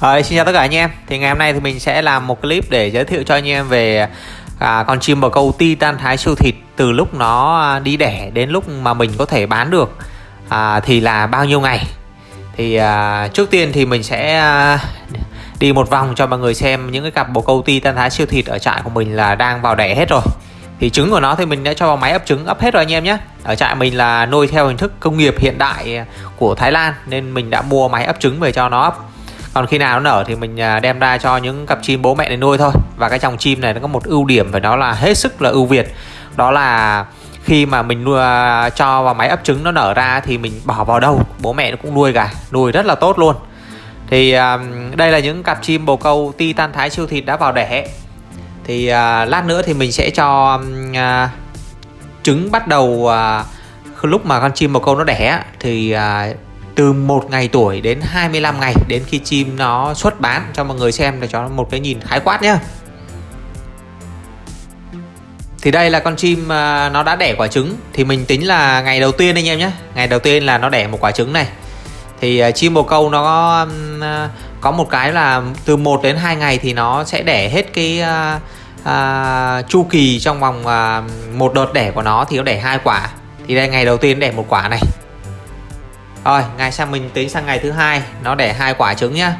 Rồi, xin chào tất cả anh em. Thì ngày hôm nay thì mình sẽ làm một clip để giới thiệu cho anh em về à, con chim bồ câu Titan Thái siêu thịt Từ lúc nó à, đi đẻ đến lúc mà mình có thể bán được à, Thì là bao nhiêu ngày. Thì à, trước tiên thì mình sẽ à, đi một vòng cho mọi người xem những cái cặp bồ câu Titan Thái siêu thịt ở trại của mình là đang vào đẻ hết rồi. Thì trứng của nó thì mình đã cho vào máy ấp trứng ấp hết rồi anh em nhé. Ở trại mình là nuôi theo hình thức công nghiệp hiện đại của Thái Lan nên mình đã mua máy ấp trứng về cho nó ấp còn khi nào nó nở thì mình à, đem ra cho những cặp chim bố mẹ để nuôi thôi. Và cái dòng chim này nó có một ưu điểm phải nó là hết sức là ưu việt. Đó là khi mà mình nuôi à, cho vào máy ấp trứng nó nở ra thì mình bỏ vào đâu, bố mẹ nó cũng nuôi cả, nuôi rất là tốt luôn. Thì à, đây là những cặp chim bồ câu titan thái siêu thịt đã vào đẻ. Thì lát nữa thì mình sẽ cho trứng bắt đầu lúc mà con chim bồ câu nó đẻ thì từ một ngày tuổi đến 25 ngày đến khi chim nó xuất bán cho mọi người xem để cho một cái nhìn khái quát nhé thì đây là con chim à, nó đã đẻ quả trứng. Thì mình tính là ngày đầu tiên anh em nhé ngày đầu tiên là nó đẻ một quả trứng này. Thì à, chim bồ câu nó có, à, có một cái là từ 1 đến 2 ngày thì nó sẽ đẻ hết cái à, chu kỳ trong vòng à, một đợt đẻ của nó thì nó đẻ hai quả. Thì đây ngày đầu tiên đẻ một quả này rồi ngày sang mình tính sang ngày thứ hai. Nó đẻ hai quả trứng nhá.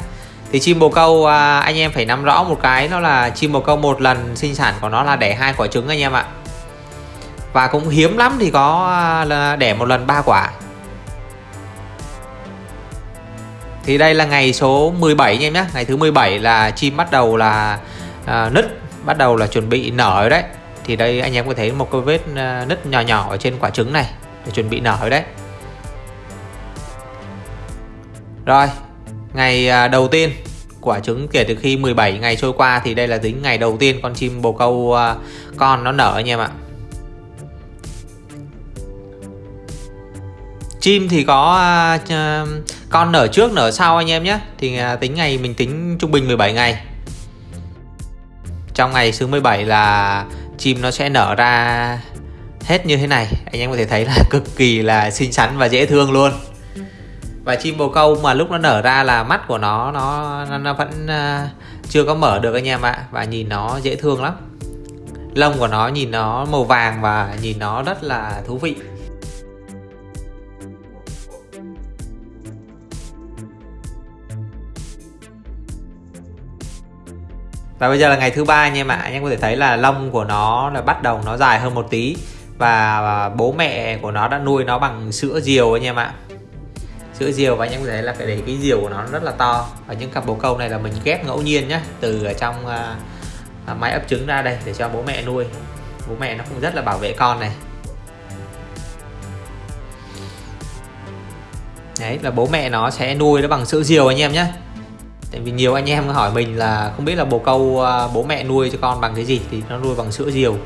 Thì chim bồ câu à, anh em phải nắm rõ một cái nó là chim bồ câu một lần sinh sản của nó là đẻ hai quả trứng anh em ạ. Và cũng hiếm lắm thì có à, đẻ một lần ba quả. Thì đây là ngày số 17 anh em nhé ngày thứ 17 là chim bắt đầu là à, nứt bắt đầu là chuẩn bị nở đấy. Thì đây anh em có thấy một cái vết à, nứt nhỏ nhỏ ở trên quả trứng này để chuẩn bị nở đấy. Rồi, Ngày à, đầu tiên Quả trứng kể từ khi 17 ngày trôi qua Thì đây là tính ngày đầu tiên con chim bồ câu à, Con nó nở anh em ạ. Chim thì có à, con nở trước, nở sau anh em nhé. Thì tính ngày mình tính trung bình 17 ngày. Trong ngày thứ 17 là chim nó sẽ nở ra hết như thế này. Anh em có thể thấy là cực kỳ là xinh xắn và dễ thương luôn và chim bồ câu mà lúc nó nở ra là mắt của nó nó nó vẫn ờ, chưa có mở được anh em ạ. Và nhìn nó dễ thương lắm. Lông của nó nhìn nó màu vàng và nhìn nó rất là thú vị. Và bây giờ là ngày thứ ba anh em ạ, anh em có thể thấy là lông của nó là bắt đầu nó dài hơn một tí. Và ờ, bố mẹ của nó đã nuôi nó bằng sữa diều anh em ạ sữa diều và anh em có thể là phải để cái diều của nó rất là to. Và những cặp bồ câu này là mình ghép ngẫu nhiên nhé từ ở trong à, à, uh, máy ấp trứng ra đây để cho bố mẹ nuôi. Bố mẹ nó cũng rất là bảo vệ con này. Đấy là bố mẹ nó sẽ nuôi nó bằng sữa diều anh em nhé tại vì nhiều anh em hỏi mình là không biết là bồ câu uh, bố mẹ nuôi cho con bằng cái gì thì nó nuôi bằng sữa diều.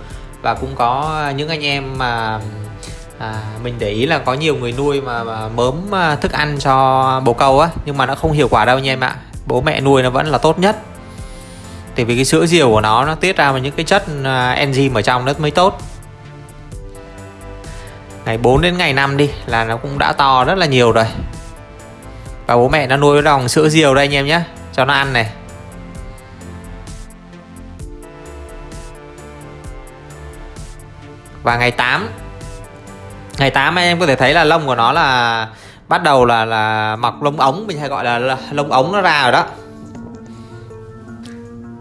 Và cũng có những anh em mà à, mình để ý là có nhiều người nuôi mà, mà mớm à, thức ăn cho bồ câu á nhưng mà nó không hiệu quả đâu nha em ạ. Bố mẹ nuôi nó vẫn là tốt nhất. Tại vì cái sữa diều của nó nó tiết ra những cái chất à, enzyme ở trong nó mới tốt. Ngày 4 đến ngày 5 đi là nó cũng đã to rất là nhiều rồi. Và bố mẹ nó nuôi bằng sữa diều đây anh em nhé cho nó ăn này. Và ngày 8 ngày 8 anh em có thể thấy là lông của nó là bắt đầu là là mọc lông ống mình hay gọi là, lông ống nó ra rồi đó.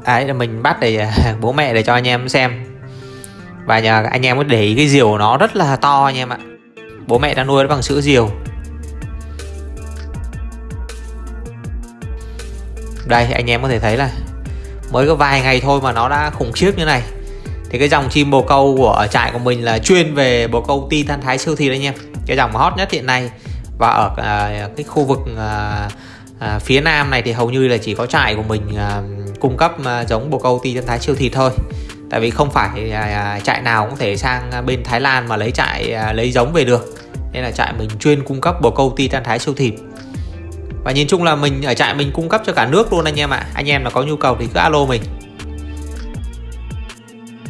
Đấy là mình bắt để à, bố mẹ để cho anh em xem. Và nhà anh em có để ý cái diều của nó rất là to anh em ạ. Bố mẹ đang nuôi nó bằng sữa diều. Đây anh em có thể thấy là mới có vài ngày thôi mà nó đã khủng khiếp như này thì cái dòng chim bồ câu của trại của mình là chuyên về bồ câu titan thái siêu thịt anh em cái dòng hot nhất hiện nay. Và ở à, cái khu vực à, à, phía nam này thì hầu như là chỉ có trại của mình à, cung cấp à, giống bồ câu titan thái siêu thịt thôi. Tại vì không phải à, à trại nào cũng thể sang à, bên Thái Lan mà lấy trại à, lấy giống về được. Nên là trại mình chuyên cung cấp bồ câu titan thái siêu thịt và nhìn chung là mình ở trại mình cung cấp cho cả nước luôn anh em ạ. À. anh em là có nhu cầu thì cứ alo mình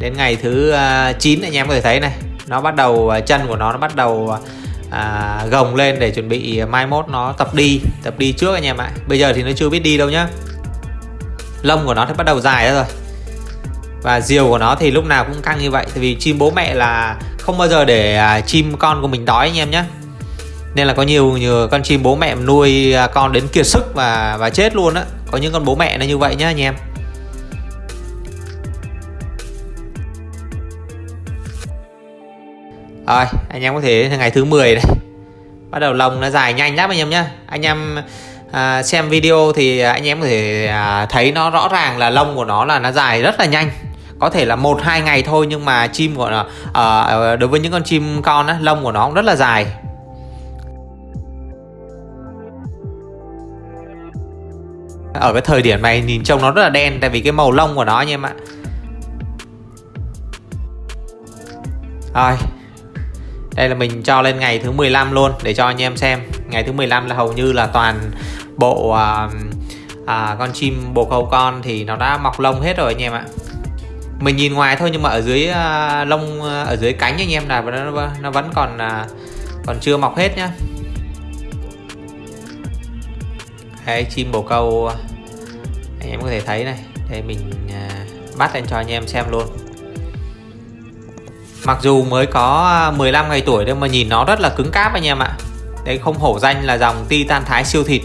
đến ngày thứ à, 9 anh em có thể thấy này nó bắt đầu à, chân của nó nó bắt đầu à, gồng lên để chuẩn bị mai mốt nó tập đi tập đi trước anh em ạ. Bây giờ thì nó chưa biết đi đâu nhá. Lông của nó thì bắt đầu dài ra rồi. Và diều của nó thì lúc nào cũng căng như vậy tại vì chim bố mẹ là không bao giờ để à, chim con của mình đói anh em nhé nên là có nhiều nhiều con chim bố mẹ nuôi à, con đến kiệt sức và và chết luôn á. Có những con bố mẹ nó như vậy nhá anh em. Rồi anh em có thể ngày thứ 10 này bắt đầu lông nó dài nhanh lắm anh em nhé anh em à, xem video thì anh em có thể à, thấy nó rõ ràng là lông của nó là nó dài rất là nhanh. Có thể là một hai ngày thôi nhưng mà chim của nó à, à đối với những con chim con á, lông của nó cũng rất là dài. Ở cái thời điểm này nhìn trông nó rất là đen tại vì cái màu lông của nó anh em ạ. Rồi đây là mình cho lên ngày thứ 15 luôn để cho anh em xem. Ngày thứ 15 là hầu như là toàn bộ à, à, con chim bồ câu con thì nó đã mọc lông hết rồi anh em ạ. Mình nhìn ngoài thôi nhưng mà ở dưới à, lông ở dưới cánh anh em là nó, nó vẫn còn à, còn chưa mọc hết nhá. Đấy, chim bồ câu anh em có thể thấy này. Đây mình à, bắt lên cho anh em xem luôn. Mặc dù mới có à, 15 ngày tuổi nhưng mà nhìn nó rất là cứng cáp anh em ạ. Đấy không hổ danh là dòng Titan Thái siêu thịt.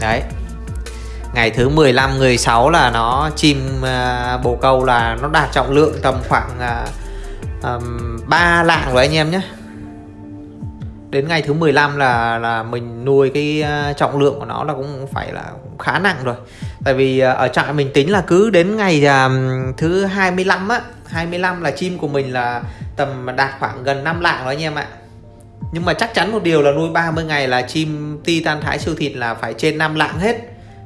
Đấy. Ngày thứ 15, 16 là nó chim uh, bồ câu là nó đạt trọng lượng tầm khoảng uh, um, 3 lạng rồi anh em nhé đến ngày thứ 15 là là mình nuôi cái à, trọng lượng của nó là cũng phải là khá nặng rồi. Tại vì à, ở trại mình tính là cứ đến ngày à, thứ 25 á 25 là chim của mình là tầm đạt khoảng gần 5 lạng rồi anh em ạ. Nhưng mà chắc chắn một điều là nuôi 30 ngày là chim titan thái siêu thịt là phải trên 5 lạng hết.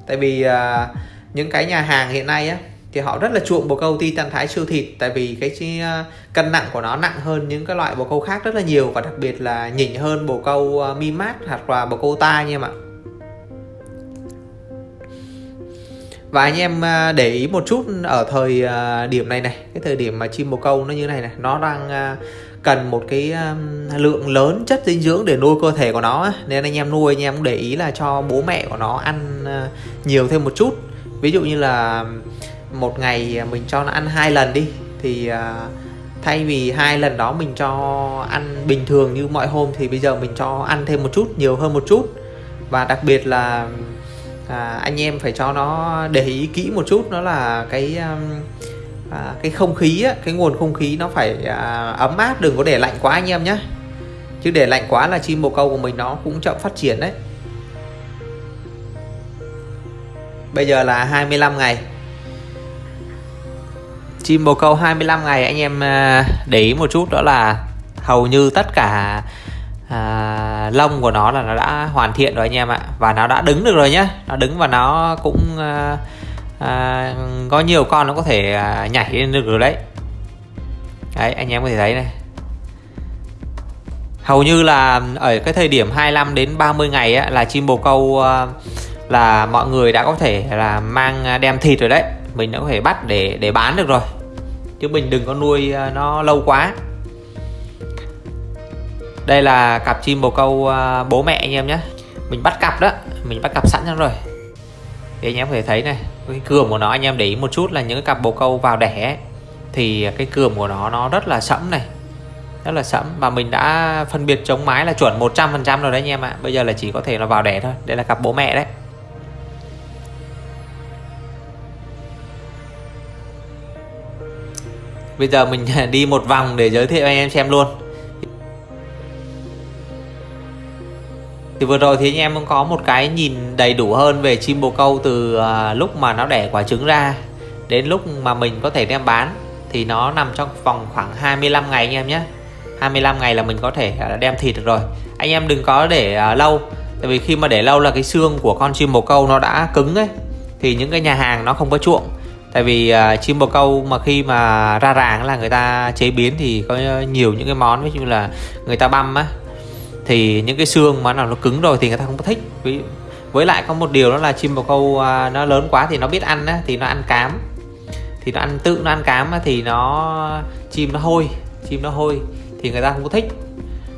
Tại vì uh, những cái nhà hàng hiện nay á thì họ rất là chuộng bồ câu titan thái siêu thịt tại vì cái ờ, cân nặng của nó nặng hơn những cái loại bồ câu khác rất là nhiều và đặc biệt là nhỉnh hơn bồ câu ờ, mi mát hoặc là bồ câu ta nha em ạ. Và anh em à, để ý một chút ở thời điểm này này cái thời điểm mà chim bồ câu nó như này này nó đang cần một cái lượng lớn chất dinh dưỡng để nuôi cơ thể của nó nên anh em nuôi anh em cũng để ý là cho bố mẹ của nó ăn nhiều thêm một chút. Ví dụ như là một ngày à, mình cho nó ăn hai lần đi. Thì à, thay vì hai lần đó mình cho ăn bình thường như mọi hôm thì bây giờ mình cho ăn thêm một chút nhiều hơn một chút. Và đặc biệt là à, anh em phải cho nó để ý kỹ một chút đó là cái um, à, cái không khí á, cái nguồn không khí nó phải à, ấm áp đừng có để lạnh quá anh em nhé chứ để lạnh quá là chim bồ câu của mình nó cũng chậm phát triển đấy. Bây giờ là 25 ngày chim bồ câu 25 ngày anh em à, để ý một chút đó là hầu như tất cả à, lông của nó là nó đã hoàn thiện rồi anh em ạ. Và nó đã đứng được rồi nhá. Nó đứng và nó cũng à, à, có nhiều con nó có thể à, nhảy lên được rồi đấy. Đấy anh em có thể thấy này. Hầu như là ở cái thời điểm 25 đến 30 ngày á, là chim bồ câu à, là mọi người đã có thể là mang à, đem thịt rồi đấy mình đã có thể bắt để để bán được rồi. Chứ mình đừng có nuôi à, nó lâu quá. Đây là cặp chim bồ câu à, bố mẹ anh em nhé. Mình bắt cặp đó mình bắt cặp sẵn rồi. Thì anh em có thể thấy này cái cườm của nó anh em để ý một chút là những cái cặp bồ câu vào đẻ ấy, thì cái cườm của nó nó rất là sẫm này. Rất là sẫm và mình đã phân biệt chống mái là chuẩn 100% rồi đấy anh em ạ. Bây giờ là chỉ có thể là vào đẻ thôi. Đây là cặp bố mẹ đấy. Bây giờ mình đi một vòng để giới thiệu anh em xem luôn. Thì vừa rồi thì anh em cũng có một cái nhìn đầy đủ hơn về chim bồ câu từ à, lúc mà nó đẻ quả trứng ra Đến lúc mà mình có thể đem bán. Thì nó nằm trong vòng khoảng 25 ngày anh em nhé. 25 ngày là mình có thể à, đem thịt được rồi. Anh em đừng có để à, lâu, Tại vì khi mà để lâu là cái xương của con chim bồ câu nó đã cứng ấy. Thì những cái nhà hàng nó không có chuộng tại vì uh, chim bồ câu mà khi mà ra ràng là người ta chế biến thì có nhiều những cái món ví dụ là người ta băm á thì những cái xương mà nào nó cứng rồi thì người ta không có thích. Với với lại có một điều đó là chim bồ câu uh, nó lớn quá thì nó biết ăn á thì nó ăn cám. Thì nó ăn tự nó ăn cám á, thì nó chim nó hôi chim nó hôi thì người ta không có thích.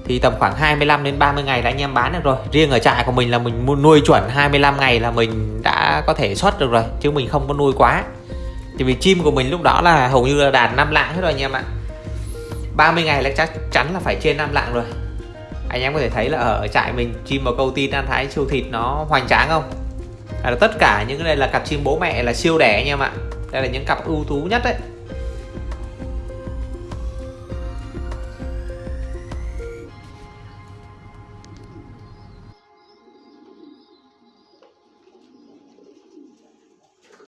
Thì tầm khoảng 25 đến 30 ngày là anh em bán được rồi. Riêng ở trại của mình là mình nuôi chuẩn 25 ngày là mình đã có thể xuất được rồi chứ mình không có nuôi quá thì vì chim của mình lúc đó là hầu như là đạt 5 lạng hết rồi anh em ạ. 30 ngày là chắc chắn là phải trên 5 lạng rồi. Anh em có thể thấy là ở trại mình chim bồ câu tin ăn thái siêu thịt nó hoành tráng không? Là tất cả những cái này là cặp chim bố mẹ là siêu đẻ anh em ạ. Đây là những cặp ưu tú nhất đấy.